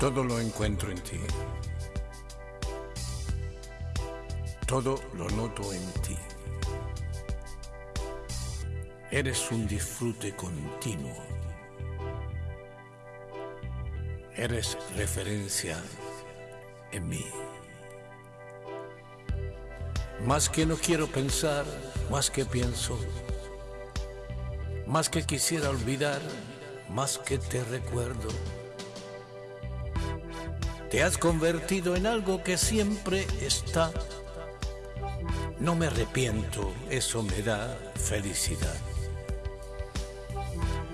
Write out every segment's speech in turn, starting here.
Todo lo encuentro en ti. Todo lo noto en ti. Eres un disfrute continuo. Eres referencia en mí. Más que no quiero pensar, más que pienso, más que quisiera olvidar, más que te recuerdo. Te has convertido en algo que siempre está. No me arrepiento, eso me da felicidad.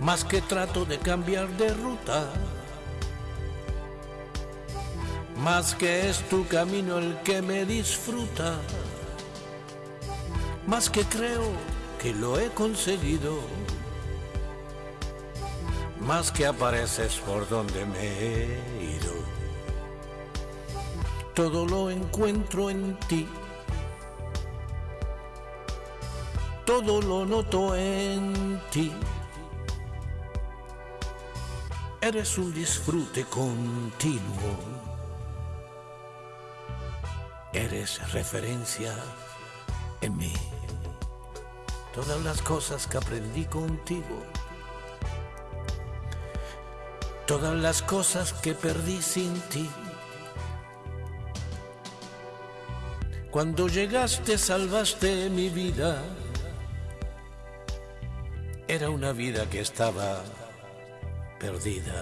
Más que trato de cambiar de ruta, más que es tu camino el que me disfruta, más que creo que lo he conseguido, más que apareces por donde me he ido. Todo lo encuentro en ti, todo lo noto en ti. Eres un disfrute continuo. Eres referencia en mí. Todas las cosas que aprendí contigo. Todas las cosas que perdí sin ti. Cuando llegaste salvaste mi vida. Era una vida que estaba perdida.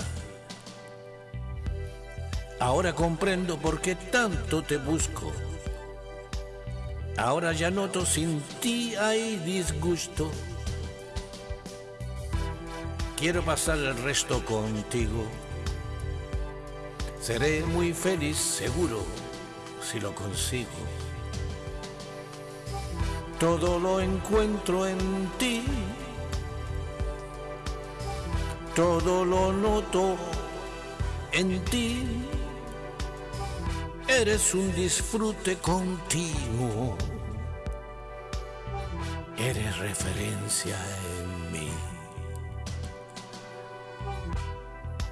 Ahora comprendo por qué tanto te busco. Ahora ya noto sin ti hay disgusto. Quiero pasar el resto contigo. Seré muy feliz, seguro, si lo consigo. Todo lo encuentro en ti todo lo noto en ti. Eres un disfrute continuo. Eres referencia en mí.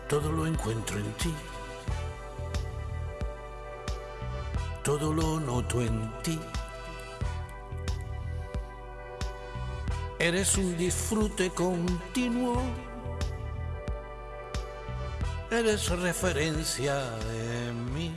Todo lo encuentro en ti. Todo lo noto en ti. Eres un disfrute continuo eres referencia en mí.